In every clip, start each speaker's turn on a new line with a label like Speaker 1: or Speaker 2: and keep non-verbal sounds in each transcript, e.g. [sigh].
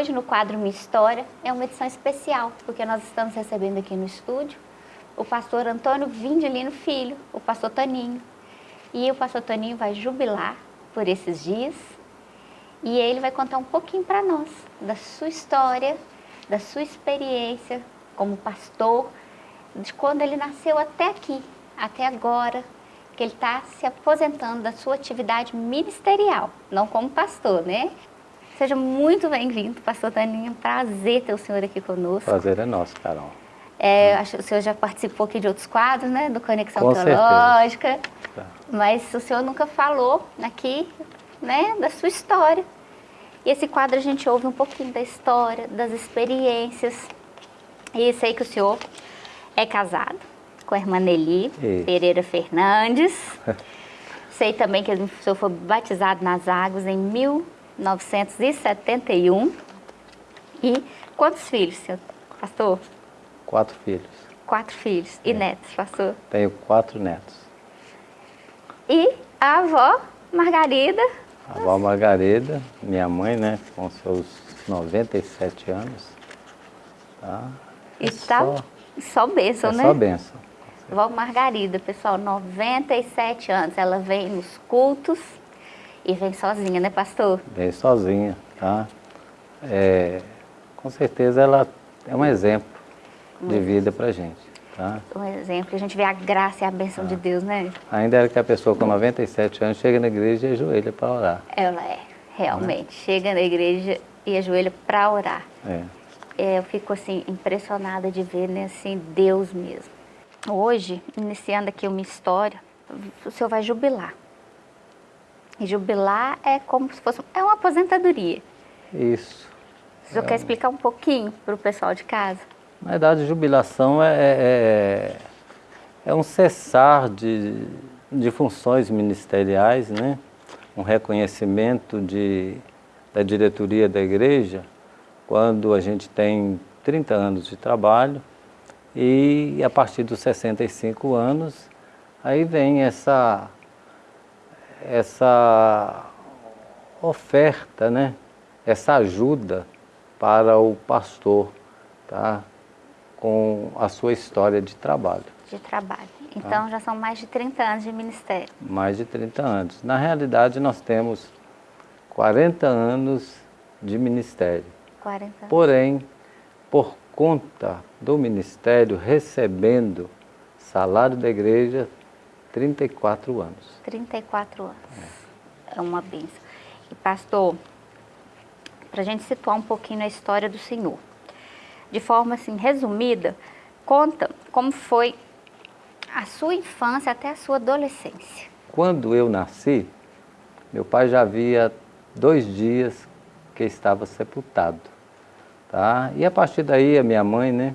Speaker 1: hoje no quadro Minha História é uma edição especial, porque nós estamos recebendo aqui no estúdio o pastor Antônio Vindelino Filho, o pastor Toninho. E o pastor Toninho vai jubilar por esses dias e ele vai contar um pouquinho para nós da sua história, da sua experiência como pastor, de quando ele nasceu até aqui, até agora, que ele está se aposentando da sua atividade ministerial, não como pastor, né? Seja muito bem-vindo, pastor Toninho. Prazer ter o senhor aqui conosco.
Speaker 2: Prazer é nosso, Carol.
Speaker 1: É, acho que o senhor já participou aqui de outros quadros, né? Do Conexão Com Teológica. Certeza. Mas o senhor nunca falou aqui, né? Da sua história. E esse quadro a gente ouve um pouquinho da história, das experiências. E sei que o senhor é casado com a irmã Nelly Isso. Pereira Fernandes. [laughs] sei também que o senhor foi batizado nas águas em 1971. E quantos filhos, senhor pastor?
Speaker 2: Quatro filhos.
Speaker 1: Quatro filhos. E é. netos, pastor?
Speaker 2: Tenho quatro netos.
Speaker 1: E a avó Margarida?
Speaker 2: A avó Margarida, minha mãe, né, com seus 97 anos. Tá?
Speaker 1: É e tá só, só bênção,
Speaker 2: é
Speaker 1: né?
Speaker 2: Só bênção.
Speaker 1: Vó Margarida, pessoal, 97 anos. Ela vem nos cultos e vem sozinha, né, pastor?
Speaker 2: Vem sozinha, tá? É, com certeza ela é um exemplo de vida para gente. Tá?
Speaker 1: Um exemplo, a gente vê a graça e a bênção de Deus, né?
Speaker 2: Ainda era que a pessoa com 97 anos chega na igreja e ajoelha para orar.
Speaker 1: Ela é, realmente. Né? Chega na igreja e ajoelha para orar. É. é. Eu fico assim, impressionada de ver né, assim, Deus mesmo. Hoje, iniciando aqui uma história, o senhor vai jubilar. E jubilar é como se fosse é uma aposentadoria.
Speaker 2: Isso.
Speaker 1: O senhor é. quer explicar um pouquinho para o pessoal de casa?
Speaker 2: Na verdade, jubilação é, é, é, é um cessar de, de funções ministeriais, né? um reconhecimento de, da diretoria da igreja, quando a gente tem 30 anos de trabalho e a partir dos 65 anos, aí vem essa, essa oferta, né? essa ajuda para o pastor, tá? com a sua história de trabalho.
Speaker 1: De trabalho. Então tá? já são mais de 30 anos de ministério.
Speaker 2: Mais de 30 anos. Na realidade nós temos 40 anos de ministério.
Speaker 1: 40 anos.
Speaker 2: Porém, por conta do ministério recebendo salário da igreja, 34 anos.
Speaker 1: 34 anos. É, é uma bênção. E pastor, para a gente situar um pouquinho a história do Senhor de forma assim resumida, conta como foi a sua infância até a sua adolescência.
Speaker 2: Quando eu nasci, meu pai já havia dois dias que estava sepultado. Tá? E a partir daí a minha mãe, né,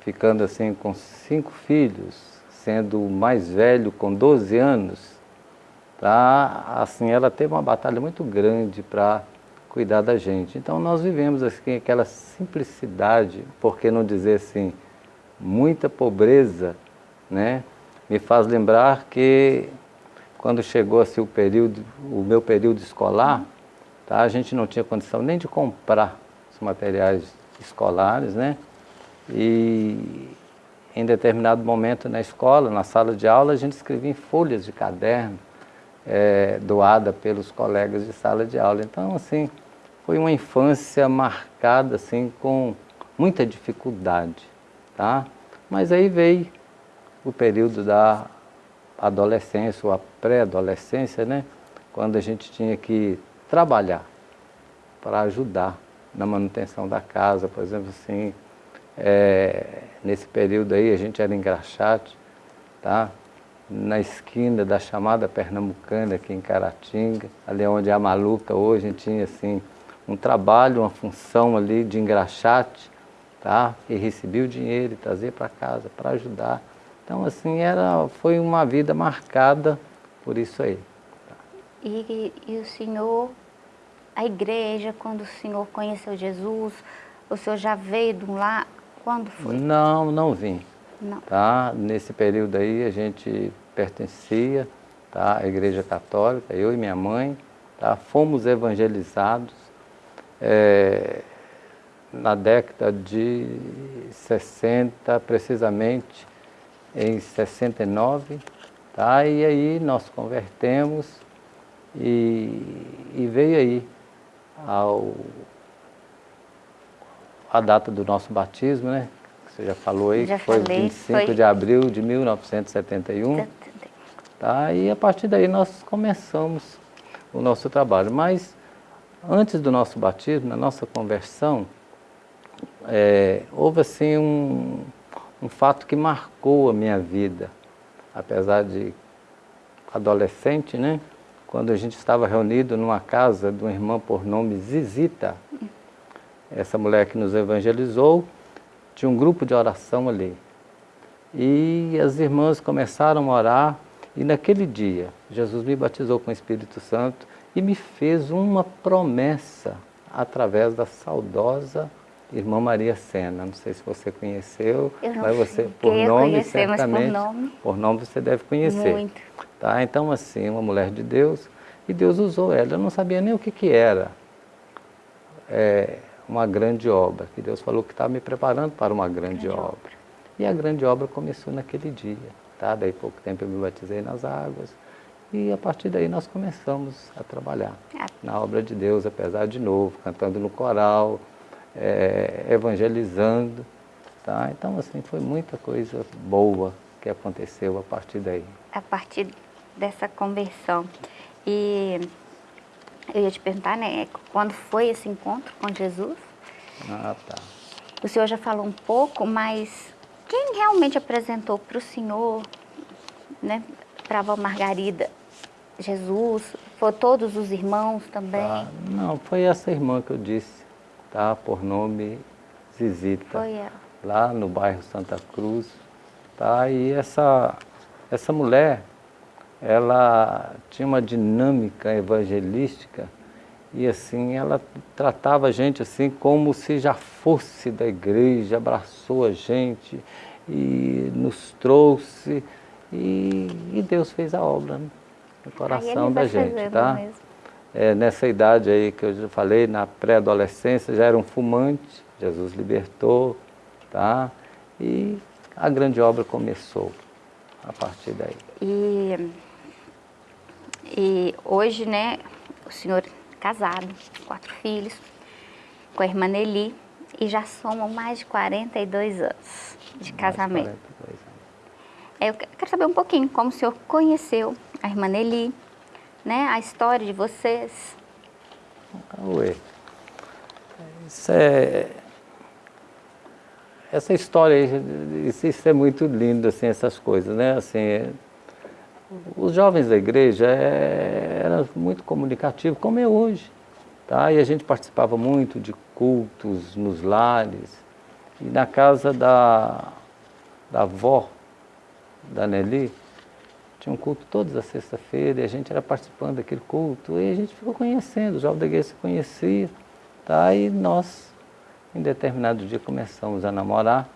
Speaker 2: ficando assim com cinco filhos, sendo o mais velho com 12 anos, tá? assim, ela teve uma batalha muito grande para cuidar da gente. Então nós vivemos assim aquela simplicidade, por que não dizer assim, muita pobreza, né? Me faz lembrar que quando chegou assim o período, o meu período escolar, tá? A gente não tinha condição nem de comprar os materiais escolares, né? E em determinado momento na escola, na sala de aula, a gente escrevia em folhas de caderno, é, doada pelos colegas de sala de aula. Então, assim, foi uma infância marcada assim com muita dificuldade, tá? Mas aí veio o período da adolescência ou a pré-adolescência, né? Quando a gente tinha que trabalhar para ajudar na manutenção da casa, por exemplo, assim, é, nesse período aí a gente era engraxate, tá? na esquina da chamada Pernambucana, aqui em Caratinga, ali onde é a Maluca hoje, a gente tinha assim um trabalho, uma função ali de engraxate, tá? E recebi o dinheiro e trazer para casa para ajudar. Então, assim, era, foi uma vida marcada por isso aí.
Speaker 1: E, e o senhor, a igreja, quando o senhor conheceu Jesus, o senhor já veio de um lá? Quando foi?
Speaker 2: Não, não vim. Não. Tá? Nesse período aí a gente pertencia tá? à igreja católica, eu e minha mãe, tá? fomos evangelizados é, na década de 60, precisamente em 69, tá? e aí nós convertemos e, e veio aí ao, a data do nosso batismo, né? Você já falou aí,
Speaker 1: já
Speaker 2: que foi
Speaker 1: falei,
Speaker 2: 25
Speaker 1: foi...
Speaker 2: de abril de 1971. Tá? E a partir daí nós começamos o nosso trabalho. Mas antes do nosso batismo, na nossa conversão, é, houve assim um, um fato que marcou a minha vida. Apesar de adolescente, né? Quando a gente estava reunido numa casa de uma irmã por nome Zizita, essa mulher que nos evangelizou, tinha um grupo de oração ali. E as irmãs começaram a orar, e naquele dia, Jesus me batizou com o Espírito Santo e me fez uma promessa através da saudosa irmã Maria Sena. Não sei se você conheceu, mas você, por nome, conhecer, certamente, por nome. por nome você deve conhecer.
Speaker 1: Muito.
Speaker 2: Tá? Então, assim, uma mulher de Deus, e Deus usou ela. Eu não sabia nem o que, que era. É, uma grande obra, que Deus falou que estava me preparando para uma grande, grande obra. obra. E a grande obra começou naquele dia, tá? Daí pouco tempo eu me batizei nas águas e a partir daí nós começamos a trabalhar é. na obra de Deus, apesar de novo, cantando no coral, é, evangelizando, tá? Então assim, foi muita coisa boa que aconteceu a partir daí.
Speaker 1: A partir dessa conversão. E eu ia te perguntar, né, quando foi esse encontro com Jesus?
Speaker 2: Ah, tá.
Speaker 1: O senhor já falou um pouco, mas quem realmente apresentou para o senhor, né, para a avó Margarida, Jesus? Foi todos os irmãos também? Ah,
Speaker 2: não, foi essa irmã que eu disse, tá, por nome Zizita.
Speaker 1: Foi ela.
Speaker 2: Lá no bairro Santa Cruz, tá, e essa, essa mulher, ela tinha uma dinâmica evangelística e assim ela tratava a gente assim como se já fosse da igreja, abraçou a gente e nos trouxe e, e Deus fez a obra né, no coração da gente, tá? É, nessa idade aí que eu já falei, na pré-adolescência, já era um fumante, Jesus libertou, tá? E a grande obra começou a partir daí.
Speaker 1: E e hoje, né, o senhor casado, quatro filhos, com a irmã Nelly, e já somam mais de 42 anos de mais casamento. 42 anos. É, eu quero saber um pouquinho como o senhor conheceu a irmã Nelly, né, a história de vocês.
Speaker 2: Ué, isso é... Essa história, isso, isso é muito lindo, assim, essas coisas, né, assim os jovens da igreja é, eram muito comunicativos, como é hoje. Tá? E a gente participava muito de cultos nos lares. E na casa da, da avó, da Nelly, tinha um culto todas as sexta-feira e a gente era participando daquele culto e a gente ficou conhecendo, os jovens da igreja se conheciam. Tá? E nós, em determinado dia, começamos a namorar.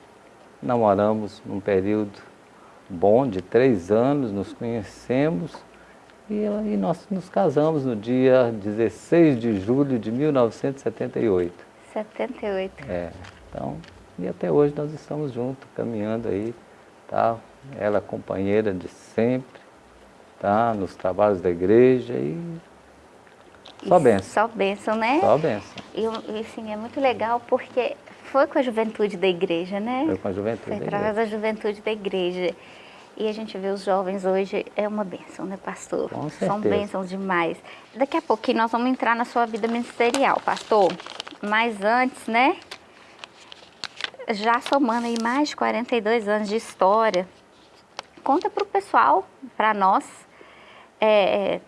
Speaker 2: Namoramos num período bom de três anos, nos conhecemos e, e nós nos casamos no dia 16 de julho de 1978.
Speaker 1: 78.
Speaker 2: É, então, e até hoje nós estamos juntos, caminhando aí, tá? Ela é companheira de sempre, tá? Nos trabalhos da igreja e só benção.
Speaker 1: Só benção, né?
Speaker 2: Só benção.
Speaker 1: E, e assim, é muito legal porque foi com a juventude da igreja, né?
Speaker 2: Foi com a juventude
Speaker 1: Foi através da juventude da igreja. E a gente vê os jovens hoje, é uma bênção, né, pastor?
Speaker 2: Com certeza.
Speaker 1: São bênçãos demais. Daqui a pouquinho nós vamos entrar na sua vida ministerial, pastor. Mas antes, né, já somando aí mais de 42 anos de história, conta para o pessoal, para nós, é,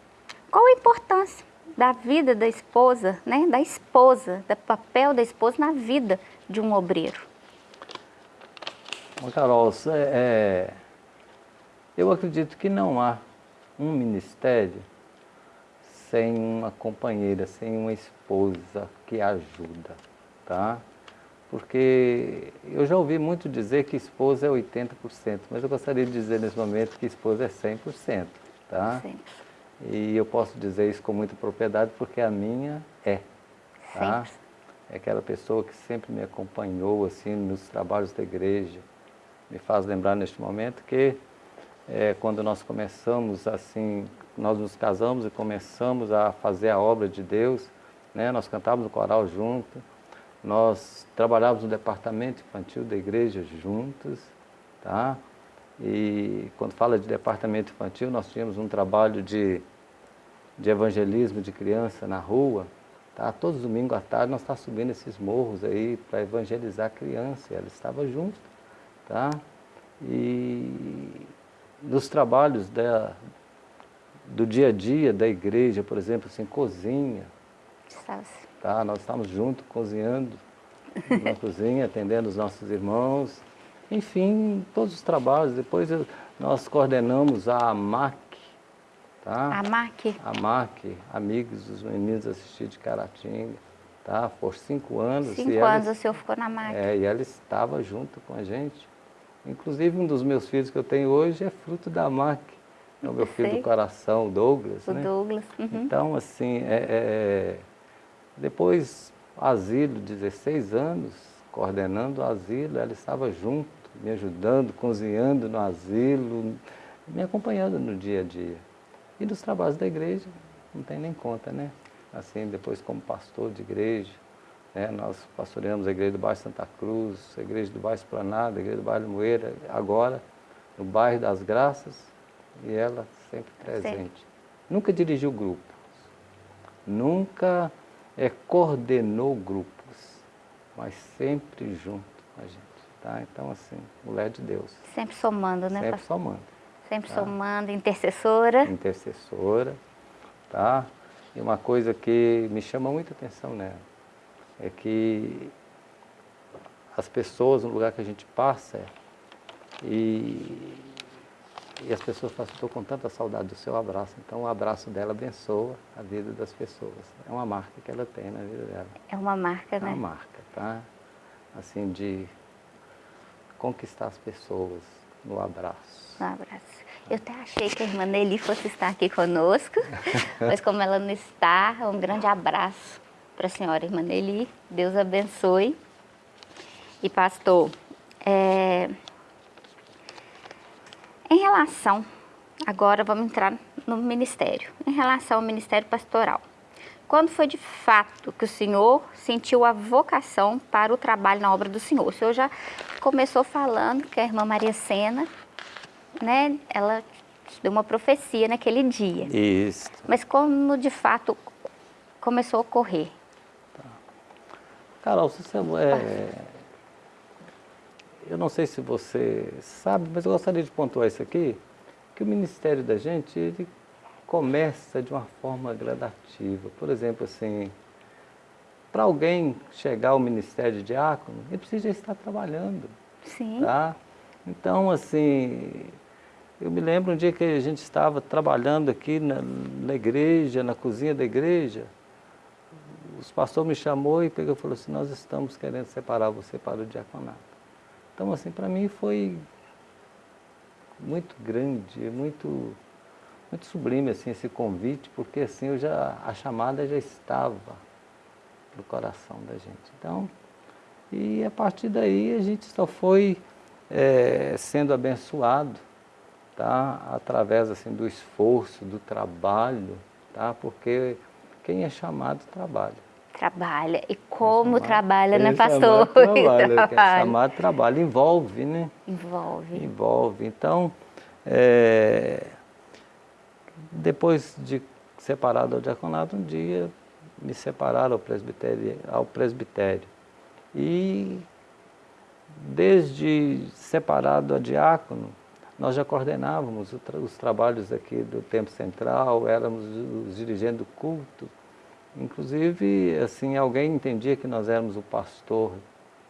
Speaker 1: qual a importância da vida da esposa, né, da esposa, do papel da esposa na vida de um obreiro?
Speaker 2: Bom, Carol, é, eu acredito que não há um ministério sem uma companheira, sem uma esposa que ajuda, tá? Porque eu já ouvi muito dizer que esposa é 80%, mas eu gostaria de dizer nesse momento que esposa é 100%, tá? Sim. E eu posso dizer isso com muita propriedade porque a minha é, tá? é aquela pessoa que sempre me acompanhou assim nos trabalhos da igreja. Me faz lembrar neste momento que é, quando nós começamos assim, nós nos casamos e começamos a fazer a obra de Deus, né? nós cantávamos no coral junto, nós trabalhávamos no departamento infantil da igreja juntos, tá? E quando fala de departamento infantil, nós tínhamos um trabalho de, de evangelismo de criança na rua, tá? Todos os domingos à tarde nós estávamos subindo esses morros aí para evangelizar criança, e ela estava junto, tá? E nos trabalhos da, do dia a dia da igreja, por exemplo, assim, cozinha, tá? Nós estávamos juntos cozinhando [laughs] na cozinha, atendendo os nossos irmãos, enfim, todos os trabalhos. Depois nós coordenamos a AMAC. Tá?
Speaker 1: AMAC?
Speaker 2: AMAC, Amigos dos Meninos Assistidos de Caratinga. Tá? Por cinco anos.
Speaker 1: Cinco anos ela, o senhor ficou na MAC.
Speaker 2: É, e ela estava junto com a gente. Inclusive, um dos meus filhos que eu tenho hoje é fruto da MAC. É o meu filho do coração, o Douglas.
Speaker 1: O
Speaker 2: né?
Speaker 1: Douglas. Uhum.
Speaker 2: Então, assim, é, é, depois, asilo, 16 anos, coordenando o asilo, ela estava junto me ajudando, cozinhando no asilo, me acompanhando no dia a dia. E dos trabalhos da igreja, não tem nem conta, né? Assim, depois como pastor de igreja, né? nós pastoreamos a igreja do bairro Santa Cruz, a igreja do bairro Esplanada, a igreja do bairro Moeira, agora no bairro das Graças, e ela sempre presente. Sim. Nunca dirigiu grupos, nunca é, coordenou grupos, mas sempre junto com a gente. Tá? Então, assim, mulher de Deus.
Speaker 1: Sempre somando, né?
Speaker 2: Sempre somando.
Speaker 1: Sempre tá? somando, intercessora.
Speaker 2: Intercessora, tá? E uma coisa que me chama muita atenção nela é que as pessoas, no lugar que a gente passa, e, e as pessoas falam, estou com tanta saudade do seu abraço. Então, o abraço dela abençoa a vida das pessoas. É uma marca que ela tem na vida dela.
Speaker 1: É uma marca, né?
Speaker 2: É uma marca, tá? Assim, de conquistar as pessoas no abraço.
Speaker 1: No abraço. Eu até achei que a irmã Nelly fosse estar aqui conosco, [laughs] mas como ela não está, um grande abraço para a senhora, irmã Nelly. Deus abençoe. E pastor, é... em relação, agora vamos entrar no ministério, em relação ao ministério pastoral. Quando foi de fato que o senhor sentiu a vocação para o trabalho na obra do senhor? O senhor já começou falando que a irmã Maria Sena, né, ela deu uma profecia naquele dia.
Speaker 2: Isso.
Speaker 1: Mas como de fato começou a ocorrer?
Speaker 2: Carol, você é, eu não sei se você sabe, mas eu gostaria de pontuar isso aqui, que o ministério da gente, ele começa de uma forma gradativa. Por exemplo, assim, para alguém chegar ao ministério de diácono, ele precisa estar trabalhando.
Speaker 1: Sim.
Speaker 2: Tá? Então, assim, eu me lembro um dia que a gente estava trabalhando aqui na, na igreja, na cozinha da igreja, os pastores me chamou e pegou e falou assim, nós estamos querendo separar você para o diaconato. Então, assim, para mim foi muito grande, muito, muito sublime, assim, esse convite, porque, assim, eu já, a chamada já estava do coração da gente. Então, e a partir daí a gente só foi é, sendo abençoado, tá? Através assim do esforço, do trabalho, tá? Porque quem é chamado trabalha.
Speaker 1: Trabalha. E como trabalha, né, pastor?
Speaker 2: Trabalha. [laughs] trabalha. É chamado trabalho, envolve, né?
Speaker 1: Envolve.
Speaker 2: Envolve. Então, é, depois de separado ao diaconato, um dia me separaram ao presbitério, ao presbitério. E desde separado a diácono, nós já coordenávamos os trabalhos aqui do Tempo Central, éramos os dirigentes do culto. Inclusive, assim, alguém entendia que nós éramos o pastor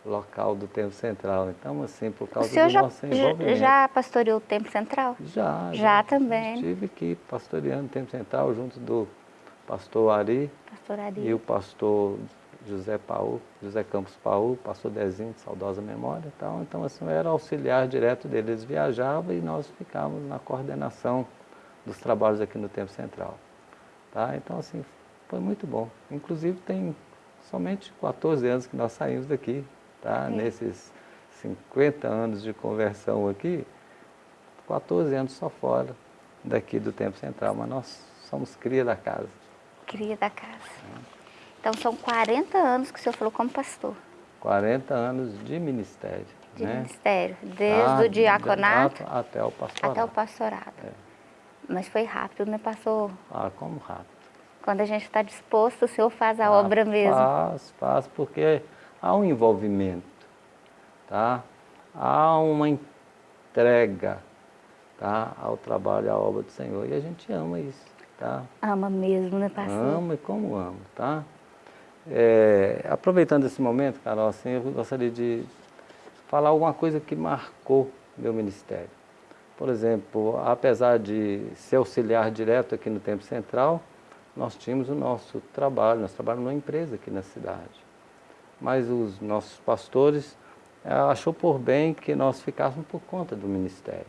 Speaker 2: local do Tempo Central. Então, assim, por causa do
Speaker 1: já,
Speaker 2: nosso envolvimento.
Speaker 1: já pastoreou o Tempo Central?
Speaker 2: Já.
Speaker 1: Já, já também.
Speaker 2: Estive aqui pastoreando o Tempo Central junto do pastor Ari,
Speaker 1: pastor Ari.
Speaker 2: e o pastor José Paul, José Campos Paul, pastor Dezinho, de saudosa memória e tal. Então, assim, eu era auxiliar direto deles. Eles viajavam e nós ficávamos na coordenação dos trabalhos aqui no Tempo Central. Tá? Então, assim, foi muito bom. Inclusive, tem somente 14 anos que nós saímos daqui, tá? É. Nesses 50 anos de conversão aqui, 14 anos só fora daqui do Tempo Central, mas nós somos cria da casa.
Speaker 1: Cria da casa. Então são 40 anos que o senhor falou como pastor.
Speaker 2: 40 anos de ministério.
Speaker 1: De né? ministério, desde ah, o diaconato
Speaker 2: até o pastorado.
Speaker 1: Até o pastorado. É. Mas foi rápido, né, pastor?
Speaker 2: Ah, como rápido.
Speaker 1: Quando a gente está disposto, o senhor faz a ah, obra mesmo.
Speaker 2: Faz, faz, porque há um envolvimento, tá? Há uma entrega tá? ao trabalho, à obra do Senhor. E a gente ama isso, tá?
Speaker 1: Ama mesmo, né, pastor?
Speaker 2: Ama e como ama, tá? É, aproveitando esse momento, Carol, assim, eu gostaria de falar alguma coisa que marcou meu ministério. Por exemplo, apesar de ser auxiliar direto aqui no Tempo Central, nós tínhamos o nosso trabalho, nós trabalhamos numa empresa aqui na cidade. Mas os nossos pastores achou por bem que nós ficássemos por conta do ministério.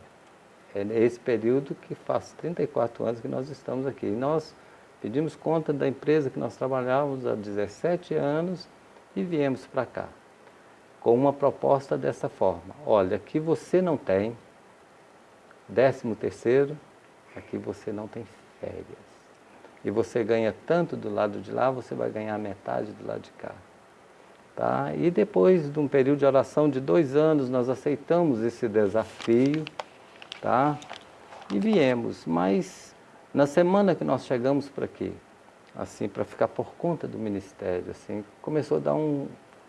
Speaker 2: É esse período que faz 34 anos que nós estamos aqui. E nós pedimos conta da empresa que nós trabalhávamos há 17 anos e viemos para cá com uma proposta dessa forma. Olha, aqui você não tem décimo terceiro, aqui você não tem férias. E você ganha tanto do lado de lá, você vai ganhar metade do lado de cá. Tá? E depois de um período de oração de dois anos, nós aceitamos esse desafio, tá? E viemos, mas na semana que nós chegamos para aqui, assim, para ficar por conta do ministério, assim, começou a dar um,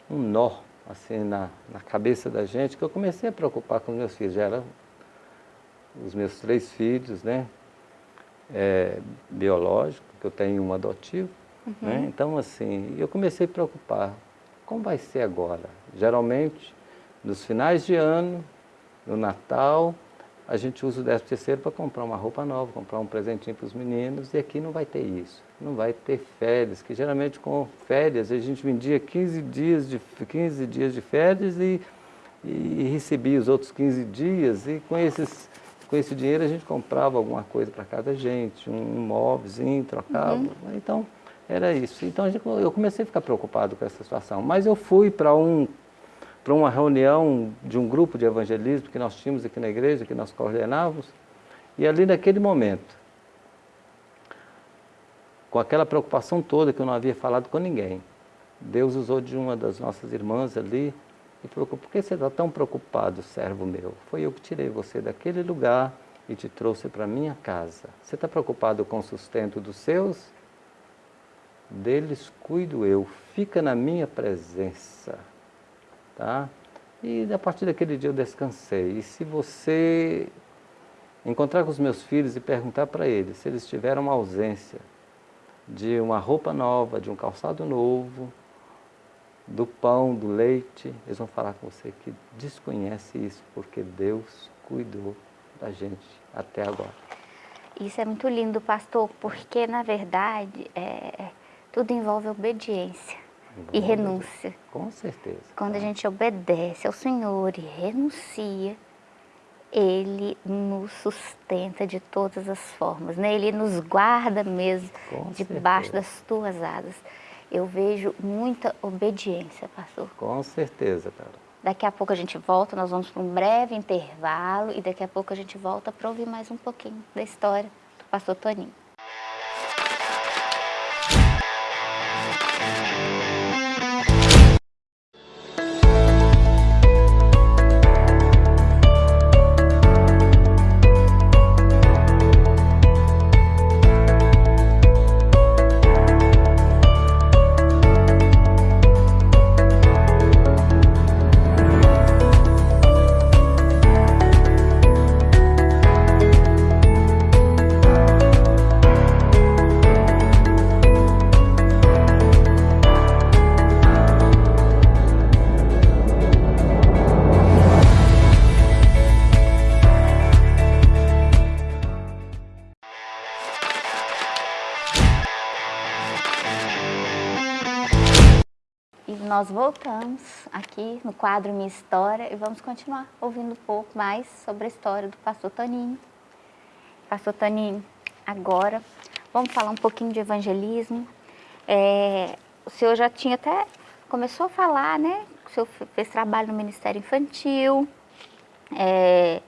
Speaker 2: um nó, assim, na, na cabeça da gente, que eu comecei a preocupar com os meus filhos, já eram os meus três filhos, né, é, biológicos, que eu tenho um adotivo, uhum. né, então, assim, eu comecei a preocupar, como vai ser agora? Geralmente, nos finais de ano, no Natal, a gente usa o 13 terceiro para comprar uma roupa nova, comprar um presentinho para os meninos, e aqui não vai ter isso. Não vai ter férias, que geralmente com férias a gente vendia 15 dias de, 15 dias de férias e, e recebia os outros 15 dias, e com, esses, com esse dinheiro a gente comprava alguma coisa para cada gente, um móvelzinho, trocava. Uhum. Então, era isso. Então eu comecei a ficar preocupado com essa situação. Mas eu fui para um para uma reunião de um grupo de evangelismo que nós tínhamos aqui na igreja, que nós coordenávamos, e ali naquele momento, com aquela preocupação toda que eu não havia falado com ninguém, Deus usou de uma das nossas irmãs ali e falou, por que você está tão preocupado, servo meu? Foi eu que tirei você daquele lugar e te trouxe para minha casa. Você está preocupado com o sustento dos seus? Deles cuido eu, fica na minha presença. Tá? E a partir daquele dia eu descansei. E se você encontrar com os meus filhos e perguntar para eles se eles tiveram uma ausência de uma roupa nova, de um calçado novo, do pão, do leite, eles vão falar com você que desconhece isso, porque Deus cuidou da gente até agora.
Speaker 1: Isso é muito lindo, pastor, porque na verdade é, tudo envolve obediência e renúncia.
Speaker 2: Com certeza.
Speaker 1: Quando a gente obedece ao Senhor e renuncia, Ele nos sustenta de todas as formas, né? Ele nos guarda mesmo debaixo das tuas asas. Eu vejo muita obediência, pastor.
Speaker 2: Com certeza, cara.
Speaker 1: Daqui a pouco a gente volta, nós vamos para um breve intervalo e daqui a pouco a gente volta para ouvir mais um pouquinho da história do pastor Toninho. Nós voltamos aqui no quadro Minha História e vamos continuar ouvindo um pouco mais sobre a história do pastor Toninho. Pastor Toninho, agora vamos falar um pouquinho de evangelismo. É, o senhor já tinha até, começou a falar, né? O senhor fez trabalho no Ministério Infantil, é,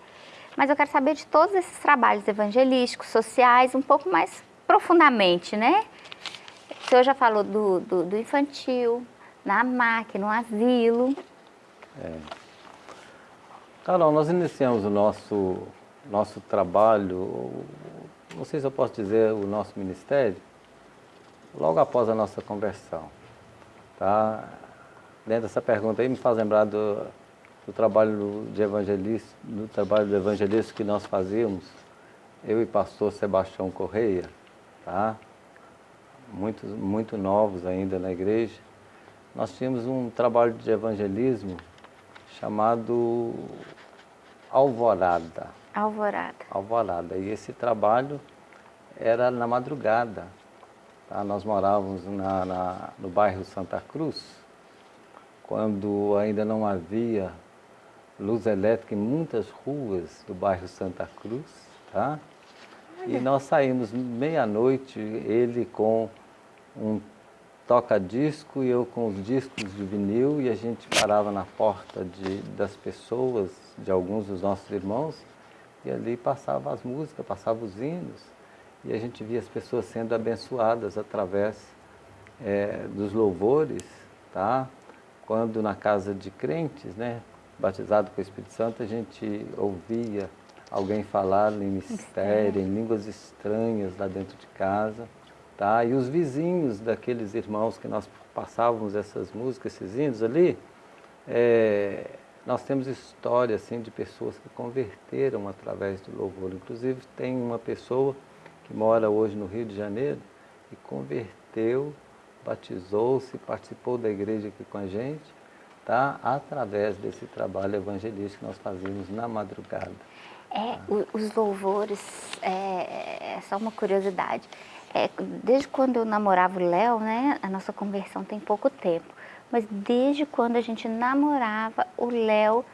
Speaker 1: mas eu quero saber de todos esses trabalhos evangelísticos, sociais, um pouco mais profundamente, né? O senhor já falou do, do, do infantil, na máquina, no asilo.
Speaker 2: É. Carol, nós iniciamos o nosso, nosso trabalho, não sei se eu posso dizer o nosso ministério, logo após a nossa conversão. Tá? Dentro dessa pergunta aí me faz lembrar do, do trabalho de evangelista, do trabalho do evangelista que nós fazíamos, eu e pastor Sebastião Correia, tá? Muito, muito novos ainda na igreja. Nós tínhamos um trabalho de evangelismo chamado Alvorada.
Speaker 1: Alvorada.
Speaker 2: Alvorada. E esse trabalho era na madrugada. Tá? Nós morávamos na, na, no bairro Santa Cruz, quando ainda não havia luz elétrica em muitas ruas do bairro Santa Cruz. Tá? E nós saímos meia-noite, ele com um toca-disco e eu com os discos de vinil e a gente parava na porta de, das pessoas, de alguns dos nossos irmãos, e ali passava as músicas, passava os hinos e a gente via as pessoas sendo abençoadas através é, dos louvores, tá? Quando na casa de crentes, né, batizado com o Espírito Santo, a gente ouvia alguém falar em mistério, em línguas estranhas lá dentro de casa, tá? E os vizinhos daqueles irmãos que nós passávamos essas músicas, esses hinos ali, é, nós temos história assim de pessoas que converteram através do louvor. Inclusive tem uma pessoa que mora hoje no Rio de Janeiro, e converteu, batizou-se, participou da igreja aqui com a gente, tá? através desse trabalho evangelístico que nós fazíamos na madrugada.
Speaker 1: É, os louvores, é, é só uma curiosidade. É, desde quando eu namorava o Léo, né, a nossa conversão tem pouco tempo, mas desde quando a gente namorava, o Léo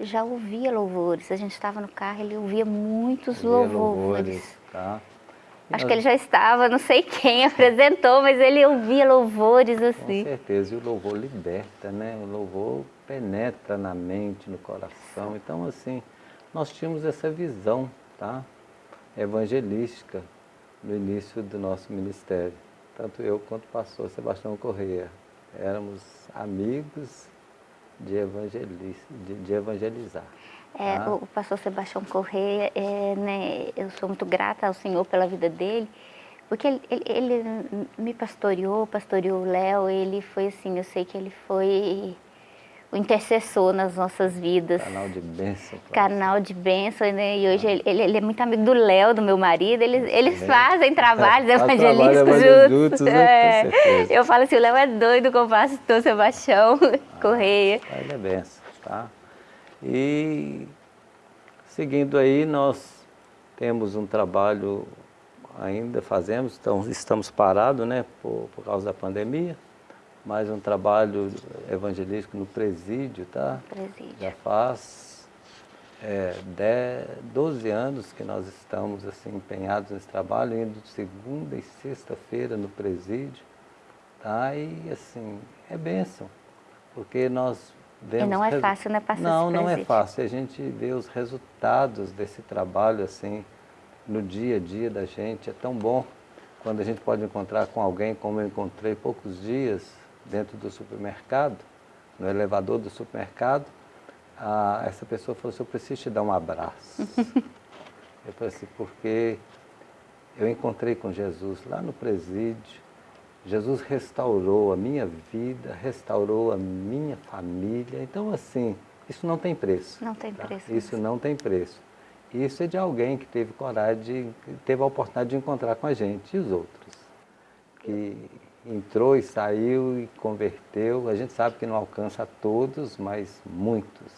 Speaker 1: já ouvia louvores. A gente estava no carro, ele ouvia muitos ouvia louvores. louvores tá? Acho que ele já estava, não sei quem apresentou, mas ele ouvia louvores assim.
Speaker 2: Com certeza, e o louvor liberta, né? O louvor penetra na mente, no coração. Então, assim, nós tínhamos essa visão, tá? Evangelística no início do nosso ministério. Tanto eu quanto o pastor Sebastião Correia. Éramos amigos de, de, de evangelizar.
Speaker 1: É, ah. O pastor Sebastião Correia, é, né, eu sou muito grata ao Senhor pela vida dele, porque ele, ele, ele me pastoreou, pastoreou o Léo, ele foi assim, eu sei que ele foi o intercessor nas nossas vidas.
Speaker 2: Canal de bênção.
Speaker 1: Canal de bênção, né? E hoje ah. ele, ele, é muito amigo do Léo, do meu marido, eles, eles fazem [laughs] trabalhos evangelísticos juntos. juntos né? é. Eu falo assim, o Léo é doido com o pastor Sebastião [laughs] ah, Correia.
Speaker 2: Ele é bênção, tá? E seguindo aí, nós temos um trabalho, ainda fazemos, então estamos parados né, por, por causa da pandemia, mas um trabalho evangelístico no presídio, tá?
Speaker 1: Presídio.
Speaker 2: Já faz é, 10, 12 anos que nós estamos assim, empenhados nesse trabalho, indo de segunda e sexta-feira no presídio, tá? E assim, é bênção, porque nós
Speaker 1: e não é fácil, né, passar
Speaker 2: Não, não é fácil. A gente vê os resultados desse trabalho, assim, no dia a dia da gente. É tão bom quando a gente pode encontrar com alguém, como eu encontrei poucos dias dentro do supermercado, no elevador do supermercado, a, essa pessoa falou assim, eu preciso te dar um abraço. [laughs] eu falei assim, porque eu encontrei com Jesus lá no presídio, Jesus restaurou a minha vida, restaurou a minha família. Então, assim, isso não tem preço.
Speaker 1: Não tem tá? preço.
Speaker 2: Isso não tem preço. Isso é de alguém que teve coragem, de, teve a oportunidade de encontrar com a gente. E os outros? Que entrou e saiu e converteu. A gente sabe que não alcança todos, mas muitos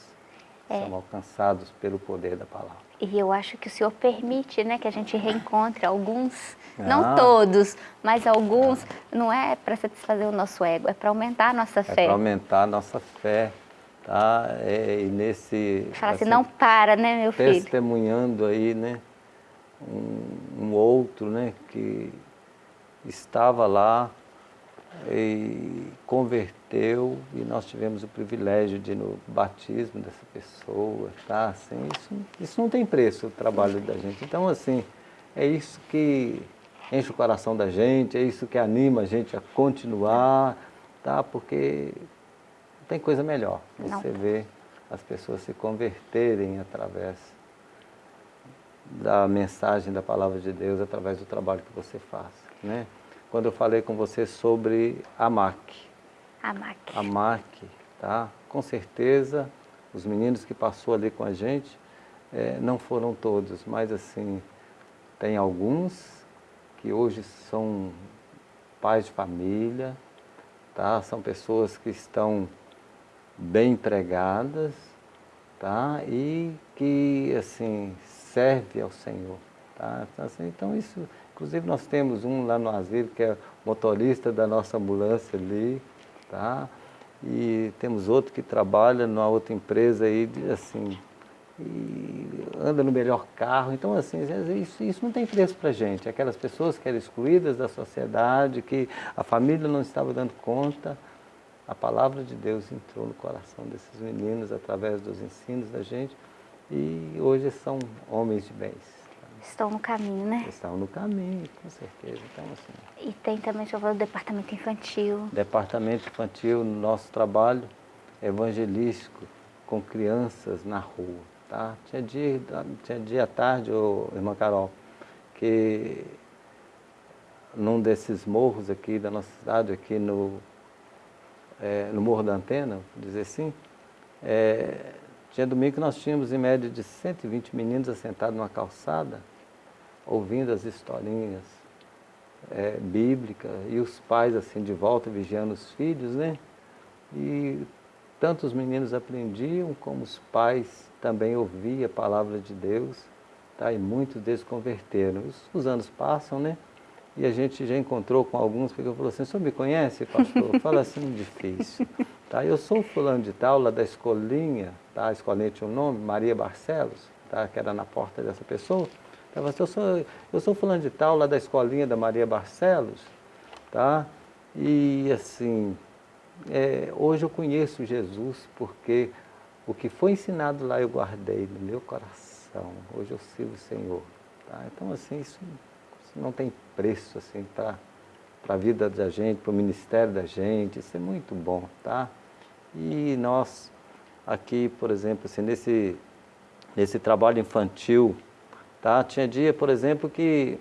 Speaker 2: é. são alcançados pelo poder da palavra.
Speaker 1: E eu acho que o Senhor permite né, que a gente reencontre alguns, ah. não todos, mas alguns, ah. não é para satisfazer o nosso ego, é para aumentar a nossa
Speaker 2: é
Speaker 1: fé. É
Speaker 2: para aumentar a nossa fé, tá? É, e nesse...
Speaker 1: Fala assim, assim, não para, né, meu filho?
Speaker 2: Testemunhando aí, né, um, um outro, né, que estava lá e converteu e nós tivemos o privilégio de ir no batismo dessa pessoa, tá? Assim, isso, isso não tem preço, o trabalho da gente. Então, assim, é isso que enche o coração da gente, é isso que anima a gente a continuar, tá? Porque não tem coisa melhor. Você vê as pessoas se converterem através da mensagem da palavra de Deus, através do trabalho que você faz, né? Quando eu falei com você sobre a MAC.
Speaker 1: A MAC.
Speaker 2: A MAC, tá? Com certeza, os meninos que passou ali com a gente, é, não foram todos, mas assim, tem alguns que hoje são pais de família, tá? São pessoas que estão bem empregadas, tá? E que, assim, serve ao Senhor, tá? Então, assim, então isso, inclusive nós temos um lá no asilo que é motorista da nossa ambulância ali, tá? E temos outro que trabalha numa outra empresa aí, assim, e anda no melhor carro. Então, assim, isso, isso não tem preço para gente. Aquelas pessoas que eram excluídas da sociedade, que a família não estava dando conta, a palavra de Deus entrou no coração desses meninos através dos ensinos da gente e hoje são homens de bens.
Speaker 1: Estão no caminho, né?
Speaker 2: Estão no caminho, com certeza. Então, assim,
Speaker 1: e tem também, o departamento infantil.
Speaker 2: Departamento infantil, nosso trabalho evangelístico com crianças na rua. Tá? Tinha, dia, tinha dia à tarde, ô, irmã Carol, que num desses morros aqui da nossa cidade, aqui no, é, no Morro da Antena, vou dizer assim, é, tinha domingo que nós tínhamos em média de 120 meninos assentados numa calçada, ouvindo as historinhas é, bíblicas, e os pais assim de volta vigiando os filhos, né? E tanto os meninos aprendiam, como os pais também ouviam a palavra de Deus, tá? e muitos deles converteram. Os, os anos passam, né? E a gente já encontrou com alguns, porque eu falou assim, o senhor me conhece, pastor? Fala assim, difícil. Tá? Eu sou fulano de tal, lá da escolinha, tá? a escolinha tinha um nome, Maria Barcelos, tá? que era na porta dessa pessoa. Então, eu sou, eu sou fulano de tal, lá da escolinha da Maria Barcelos, tá? E assim, é, hoje eu conheço Jesus porque o que foi ensinado lá eu guardei no meu coração. Hoje eu sirvo o Senhor. Tá? Então, assim, isso, isso não tem preço assim, para a vida da gente, para o ministério da gente. Isso é muito bom. Tá? E nós, aqui, por exemplo, assim, nesse, nesse trabalho infantil, tá? tinha dia, por exemplo, que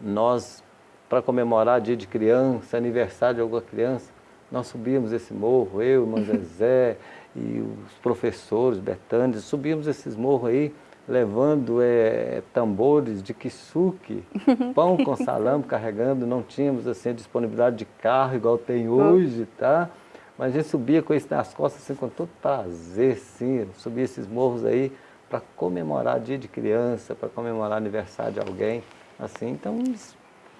Speaker 2: nós, para comemorar dia de criança, aniversário de alguma criança, nós subíamos esse morro, eu, irmão [laughs] Zezé e os professores, Betânia, subíamos esses morros aí, levando é, tambores de kisuke, [laughs] pão com salame, carregando, não tínhamos assim, disponibilidade de carro igual tem hoje, tá? Mas a gente subia com isso nas costas, assim, com todo prazer, sim, subia esses morros aí para comemorar dia de criança, para comemorar aniversário de alguém, assim, então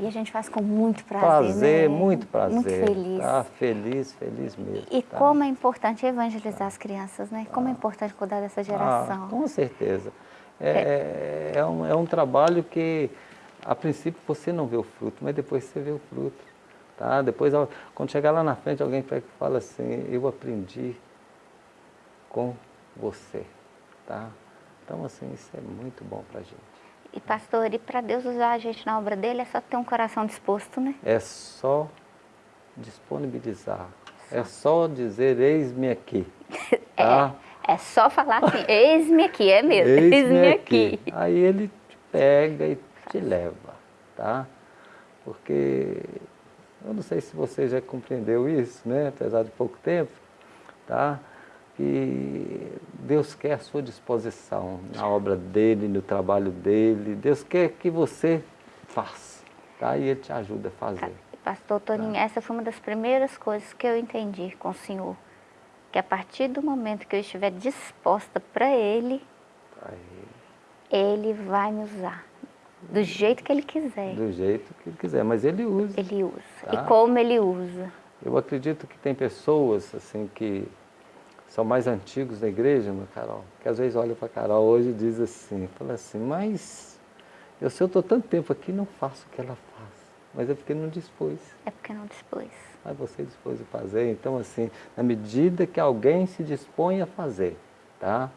Speaker 1: e a gente faz com muito prazer,
Speaker 2: Prazer,
Speaker 1: né?
Speaker 2: muito prazer.
Speaker 1: Muito feliz.
Speaker 2: Tá feliz, feliz mesmo.
Speaker 1: E
Speaker 2: tá?
Speaker 1: como é importante evangelizar tá. as crianças, né? Como é importante cuidar dessa geração.
Speaker 2: Ah, com certeza. É, é. é, um, é um trabalho que, a princípio, você não vê o fruto, mas depois você vê o fruto. Tá? Depois, quando chegar lá na frente, alguém fala assim, eu aprendi com você. Tá? Então, assim, isso é muito bom para a gente.
Speaker 1: E pastor, e para Deus usar a gente na obra dele é só ter um coração disposto, né?
Speaker 2: É só disponibilizar. Só. É só dizer, eis-me aqui. [laughs]
Speaker 1: Tá? É, é só falar assim, [laughs] eis-me aqui, é mesmo, eis-me eis aqui. aqui.
Speaker 2: Aí ele te pega e te leva, tá? Porque eu não sei se você já compreendeu isso, né? Apesar de pouco tempo, tá? Que Deus quer a sua disposição na obra dele, no trabalho dele. Deus quer que você faça, tá? E Ele te ajuda a fazer.
Speaker 1: Pastor Toninho, tá? essa foi uma das primeiras coisas que eu entendi com o Senhor. Que a partir do momento que eu estiver disposta para Ele, ele. ele vai me usar. Do jeito que Ele quiser.
Speaker 2: Do jeito que Ele quiser, mas Ele usa.
Speaker 1: Ele usa. Tá? E como Ele usa.
Speaker 2: Eu acredito que tem pessoas assim que são mais antigos da igreja, meu Carol, que às vezes olham para a Carol hoje e diz assim, fala assim, mas eu, se eu estou tanto tempo aqui, não faço o que ela faz. mas é porque não dispôs.
Speaker 1: É porque não dispôs.
Speaker 2: Aí você dispôs a fazer, então assim, na medida que alguém se dispõe a fazer, tá?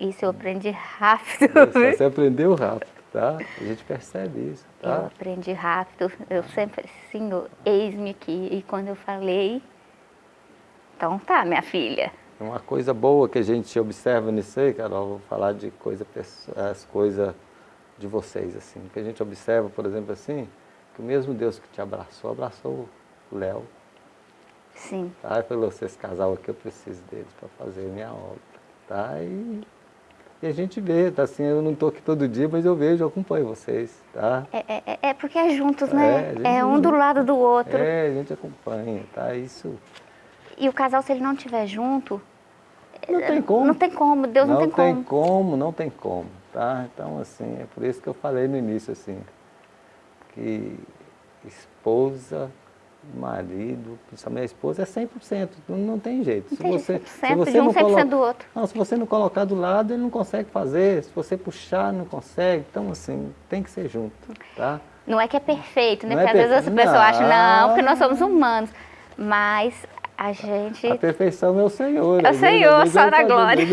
Speaker 1: Isso eu aprendi rápido.
Speaker 2: Isso, você aprendeu rápido, tá? A gente percebe isso, tá?
Speaker 1: Eu aprendi rápido, eu sempre, Senhor, eis-me aqui. E quando eu falei, então tá, minha filha.
Speaker 2: Uma coisa boa que a gente observa nisso aí, Carol, vou falar de coisa, as coisas de vocês, assim. Que a gente observa, por exemplo, assim, que o mesmo Deus que te abraçou, abraçou o Léo.
Speaker 1: Sim.
Speaker 2: Tá? E falou, esse casal aqui, eu preciso deles para fazer minha obra. Tá? E, e, a gente vê, tá assim, eu não estou aqui todo dia, mas eu vejo, eu acompanho vocês, tá?
Speaker 1: É, é, é porque é juntos, né? É, é um do lado do outro.
Speaker 2: É, a gente acompanha, tá? Isso...
Speaker 1: E o casal, se ele não estiver junto...
Speaker 2: Não tem como.
Speaker 1: Não tem como, Deus não,
Speaker 2: não
Speaker 1: tem como.
Speaker 2: Não tem como, não tem como, tá? Então, assim, é por isso que eu falei no início, assim, que esposa marido, principalmente a esposa, é 100%, não, não tem jeito.
Speaker 1: Não se você, se você de um, não 100% coloca, do outro.
Speaker 2: Não, se você não colocar do lado, ele não consegue fazer, se você puxar, não consegue, então assim, tem que ser junto, tá?
Speaker 1: Não é que é perfeito, né? Não é porque é às vezes a pessoa acha, não, porque nós somos humanos, mas a gente...
Speaker 2: A perfeição é o Senhor.
Speaker 1: É o Senhor, só na glória.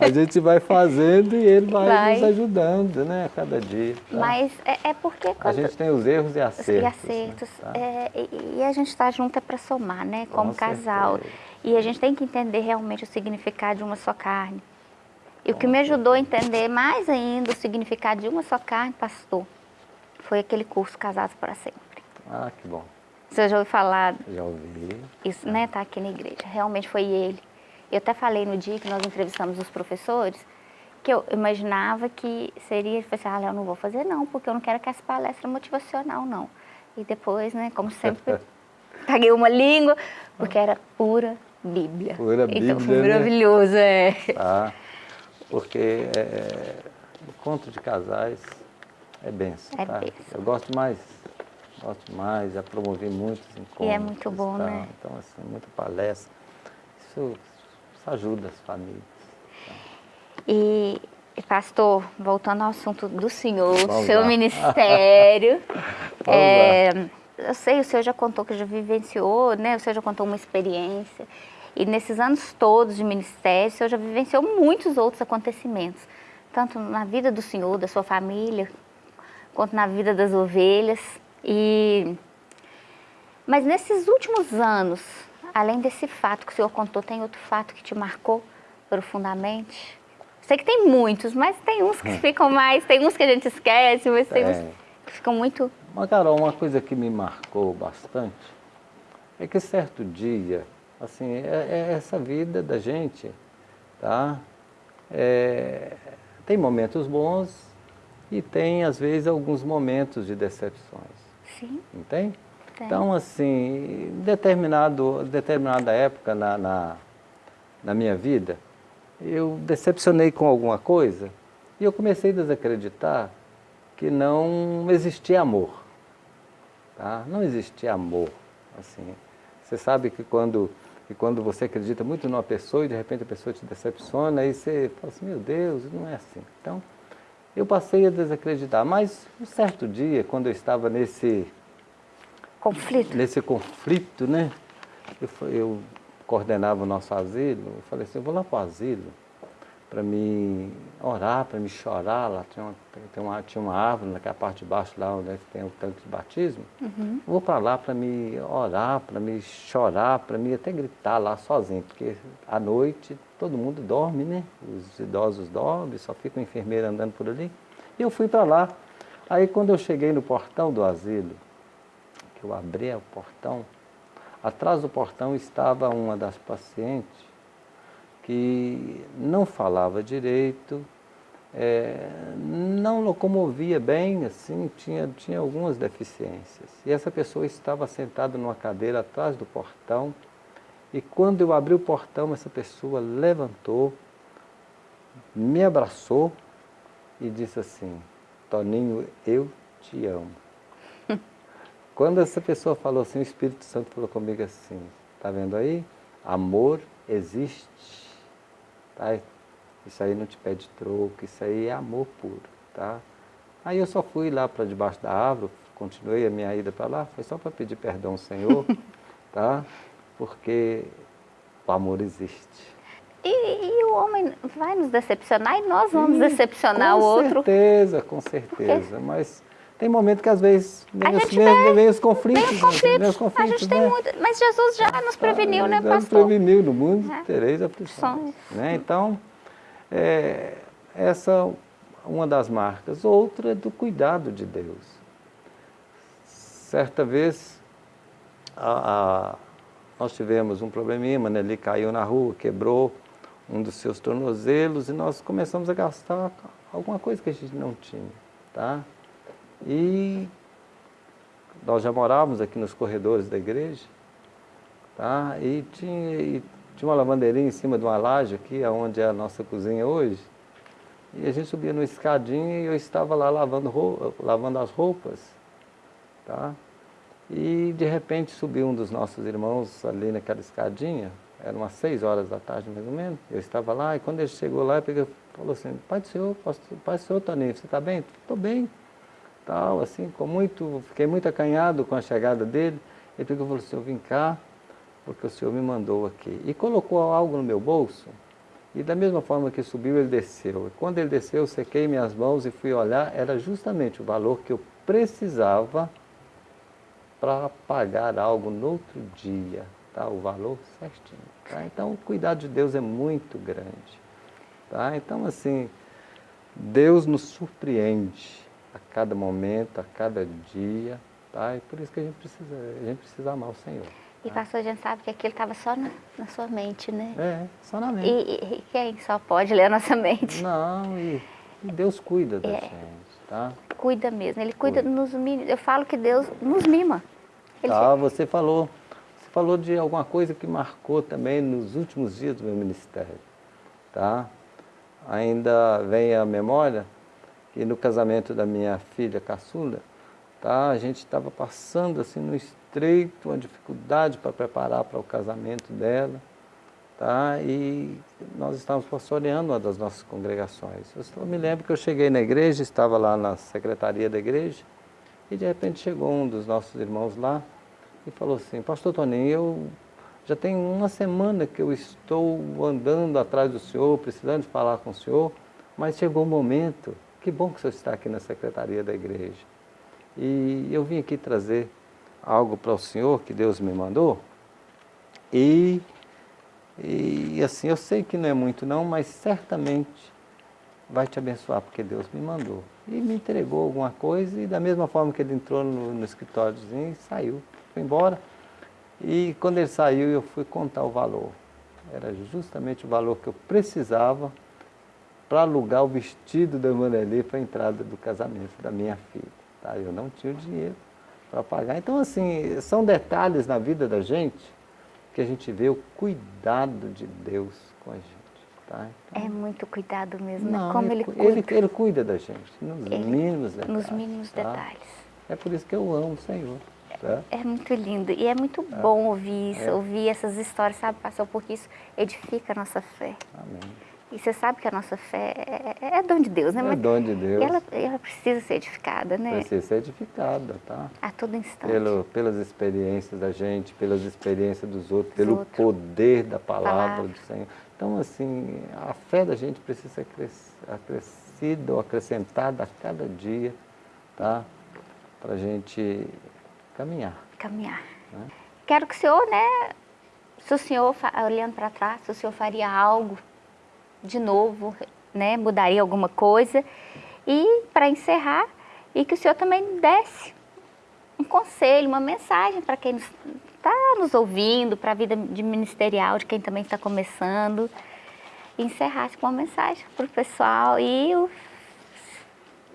Speaker 2: a gente vai fazendo e Ele vai, vai. nos ajudando, né, a cada dia. Tá?
Speaker 1: Mas é, é porque...
Speaker 2: Quando... A gente tem os erros e acertos. E
Speaker 1: acertos. Né? Tá? É, e, e, a gente está junto é para somar, né, como Com casal. Certeza. E a gente tem que entender realmente o significado de uma só carne. E o que me ajudou a entender mais ainda o significado de uma só carne, pastor, foi aquele curso Casados para Sempre.
Speaker 2: Ah, que bom.
Speaker 1: Você já ouviu falar?
Speaker 2: Já ouvi.
Speaker 1: Isso, né? Tá aqui na igreja. Realmente foi ele. Eu até falei no dia que nós entrevistamos os professores, que eu imaginava que seria, eu falei assim, ah, eu não vou fazer não, porque eu não quero que essa palestra motivacional, não. E depois, né, como sempre, [laughs] paguei uma língua, porque era pura Bíblia.
Speaker 2: Pura Bíblia,
Speaker 1: Então foi né? maravilhoso, né? é.
Speaker 2: Ah, porque é, encontro de casais é benção,
Speaker 1: é
Speaker 2: tá?
Speaker 1: benção.
Speaker 2: Eu gosto mais Gosto mais, já promovi muitos encontros.
Speaker 1: E é muito bom, né?
Speaker 2: Então, assim, muita palestra. Isso, isso ajuda as famílias. Tá?
Speaker 1: E, pastor, voltando ao assunto do senhor, Vamos seu ministério. [laughs] é, eu sei, o senhor já contou que já vivenciou, né? O senhor já contou uma experiência. E nesses anos todos de ministério, o senhor já vivenciou muitos outros acontecimentos. Tanto na vida do senhor, da sua família, quanto na vida das ovelhas. E... Mas nesses últimos anos, além desse fato que o senhor contou, tem outro fato que te marcou profundamente? Sei que tem muitos, mas tem uns que hum. ficam mais, tem uns que a gente esquece, mas tem uns que ficam muito...
Speaker 2: Mas, Carol, uma coisa que me marcou bastante é que certo dia, assim, é, é essa vida da gente, tá? É, tem momentos bons e tem, às vezes, alguns momentos de decepções.
Speaker 1: Sim.
Speaker 2: Não tem? Então, assim, em determinado, determinada época na, na, na minha vida, eu decepcionei com alguma coisa e eu comecei a desacreditar que não existia amor. Tá? Não existia amor. Assim, você sabe que quando, que quando você acredita muito numa pessoa e de repente a pessoa te decepciona, aí você fala assim, meu Deus, não é assim. Então, eu passei a desacreditar. Mas um certo dia, quando eu estava nesse
Speaker 1: conflito,
Speaker 2: nesse conflito né? Eu, eu coordenava o nosso asilo, eu falei assim, eu vou lá para o asilo para me orar, para me chorar, lá tinha uma, tem uma, tinha uma árvore naquela parte de baixo, lá onde é tem o tanque de batismo.
Speaker 1: Uhum.
Speaker 2: Vou para lá para me orar, para me chorar, para me até gritar lá sozinho, porque à noite todo mundo dorme, né? Os idosos dormem, só fica o enfermeiro andando por ali. E eu fui para lá. Aí quando eu cheguei no portão do asilo, que eu abri o portão, atrás do portão estava uma das pacientes que não falava direito, é, não locomovia bem, assim, tinha, tinha algumas deficiências. E essa pessoa estava sentada numa cadeira atrás do portão, e quando eu abri o portão, essa pessoa levantou, me abraçou e disse assim, Toninho, eu te amo. [laughs] quando essa pessoa falou assim, o Espírito Santo falou comigo assim, tá vendo aí? Amor existe Tá? Isso aí não te pede troco, isso aí é amor puro, tá? Aí eu só fui lá para debaixo da árvore, continuei a minha ida para lá, foi só para pedir perdão ao Senhor, [laughs] tá? Porque o amor existe.
Speaker 1: E, e, o homem vai nos decepcionar e nós vamos Sim, decepcionar o outro.
Speaker 2: Com certeza, com certeza. Mas tem momento que às vezes vem, os, vem, vem os conflitos. Vem os conflitos. Os conflitos
Speaker 1: a gente né? tem muito, mas Jesus já nos preveniu, ah, né, pastor? Nos
Speaker 2: preveniu, no mundo é. tereis aflições. Né? Então, é, essa é uma das marcas. Outra é do cuidado de Deus. Certa vez, a, a, nós tivemos um probleminha, ele caiu na rua, quebrou um dos seus tornozelos e nós começamos a gastar alguma coisa que a gente não tinha, tá? E nós já morávamos aqui nos corredores da igreja, tá? E tinha, e tinha uma lavandeirinha em cima de uma laje aqui, onde é a nossa cozinha hoje. E a gente subia no escadinho e eu estava lá lavando, roupa, lavando as roupas, tá? E de repente subiu um dos nossos irmãos ali naquela escadinha, eram umas seis horas da tarde mais ou menos, eu estava lá e quando ele chegou lá, ele falou assim, Pai do Senhor, Pai do Senhor Toninho, você está bem? Estou bem. Tal, assim, com muito, fiquei muito acanhado com a chegada dele. Ele pegou e falou eu vim cá porque o Senhor me mandou aqui. E colocou algo no meu bolso e da mesma forma que subiu, ele desceu. E quando ele desceu, eu sequei minhas mãos e fui olhar, era justamente o valor que eu precisava para pagar algo no outro dia, tá? o valor certinho. Tá? Então, o cuidado de Deus é muito grande. Tá? Então, assim, Deus nos surpreende a cada momento, a cada dia, tá? e por isso que a gente precisa, a gente precisa amar o Senhor.
Speaker 1: E tá? pastor, a gente sabe que aquilo estava só na, na, sua mente, né?
Speaker 2: É, só na mente.
Speaker 1: E, e, quem só pode ler a nossa mente?
Speaker 2: Não, e, e Deus cuida da é. gente tá?
Speaker 1: Cuida mesmo, Ele cuida, cuida. nos Eu falo que Deus nos mima.
Speaker 2: Ele tá, você falou, você falou de alguma coisa que marcou também nos últimos dias do meu ministério, tá? Ainda vem a memória que no casamento da minha filha caçula, tá? A gente estava passando assim no estreito, uma dificuldade para preparar para o casamento dela, tá? E nós estávamos pastoreando uma das nossas congregações. Eu me lembro que eu cheguei na igreja, estava lá na secretaria da igreja, e de repente chegou um dos nossos irmãos lá e falou assim, pastor Toninho, eu já tem uma semana que eu estou andando atrás do senhor, precisando falar com o senhor, mas chegou o um momento, que bom que o senhor está aqui na secretaria da igreja. E eu vim aqui trazer algo para o senhor que Deus me mandou, e e assim, eu sei que não é muito não, mas certamente vai te abençoar, porque Deus me mandou. E me entregou alguma coisa, e da mesma forma que ele entrou no, no escritóriozinho, saiu, foi embora. E quando ele saiu, eu fui contar o valor. Era justamente o valor que eu precisava para alugar o vestido da Manelê para a entrada do casamento da minha filha. Tá? Eu não tinha o dinheiro para pagar. Então, assim, são detalhes na vida da gente que a gente vê o cuidado de Deus com a gente. Tá?
Speaker 1: Então, é muito cuidado mesmo, né? não, como ele, ele cuida.
Speaker 2: Ele, ele, cuida da gente, nos ele, mínimos detalhes.
Speaker 1: Nos mínimos tá? detalhes.
Speaker 2: É por isso que eu amo o Senhor. Tá?
Speaker 1: É muito lindo e é muito é. bom ouvir isso, é. ouvir essas histórias, sabe, pastor, porque isso edifica a nossa fé.
Speaker 2: Amém.
Speaker 1: E você sabe que a nossa fé é, é, é dom de Deus, né?
Speaker 2: É dom de Deus.
Speaker 1: Ela, ela precisa ser edificada, né?
Speaker 2: Precisa ser edificada, tá?
Speaker 1: A todo instante.
Speaker 2: Pelo, pelas experiências da gente, pelas experiências dos outros, dos pelo outros. poder da palavra, palavra, do Senhor. Então, assim, a fé da gente precisa ser acrescida ou acrescentada a cada dia, tá? Para a gente caminhar.
Speaker 1: Caminhar. Né? Quero que o senhor, né? Se o senhor, olhando para trás, se o senhor faria algo de novo, né, mudaria alguma coisa. E para encerrar, e que o senhor também desse um conselho, uma mensagem para quem está nos ouvindo, para a vida de ministerial, de quem também está começando. Encerrasse com uma mensagem para o pessoal e o,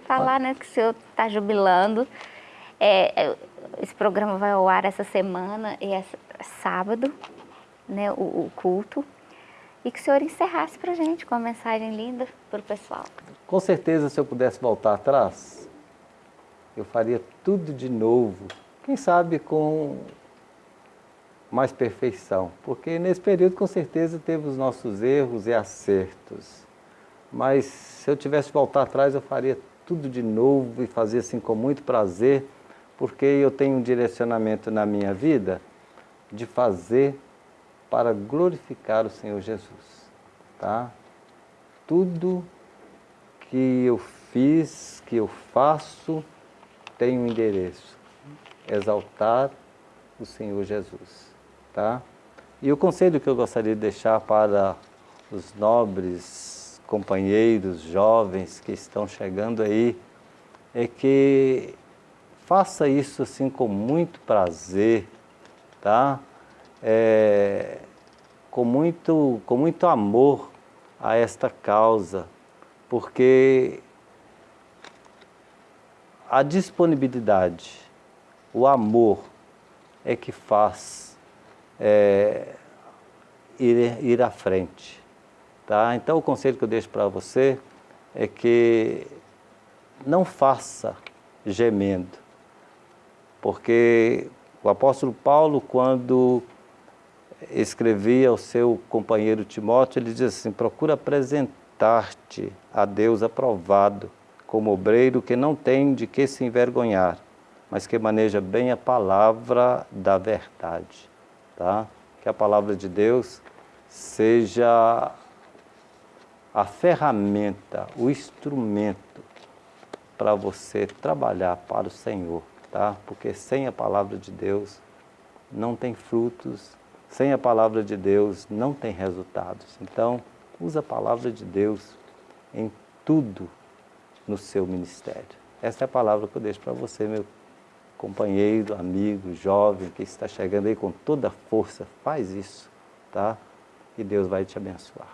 Speaker 1: falar né, que o senhor está jubilando. É, é, esse programa vai ao ar essa semana, e é sábado, né, o, o culto e que o senhor encerrasse para a gente com uma mensagem linda para o pessoal.
Speaker 2: Com certeza, se eu pudesse voltar atrás, eu faria tudo de novo. Quem sabe com mais perfeição, porque nesse período com certeza teve os nossos erros e acertos. Mas se eu tivesse voltar atrás, eu faria tudo de novo e fazia assim com muito prazer, porque eu tenho um direcionamento na minha vida de fazer para glorificar o Senhor Jesus, tá? Tudo que eu fiz, que eu faço, tem um endereço, exaltar o Senhor Jesus, tá? E o conselho que eu gostaria de deixar para os nobres companheiros, jovens que estão chegando aí, é que faça isso assim com muito prazer, tá? É, com, muito, com muito amor a esta causa, porque a disponibilidade, o amor é que faz é, ir, ir à frente. Tá? Então o conselho que eu deixo para você é que não faça gemendo, porque o apóstolo Paulo, quando escrevia ao seu companheiro Timóteo, ele diz assim, procura apresentar-te a Deus aprovado, como obreiro que não tem de que se envergonhar, mas que maneja bem a palavra da verdade. Tá? Que a palavra de Deus seja a ferramenta, o instrumento para você trabalhar para o Senhor, tá? Porque sem a palavra de Deus não tem frutos, sem a palavra de Deus não tem resultados. Então, usa a palavra de Deus em tudo no seu ministério. Essa é a palavra que eu deixo para você, meu companheiro, amigo, jovem que está chegando aí com toda a força. Faz isso, tá? E Deus vai te abençoar.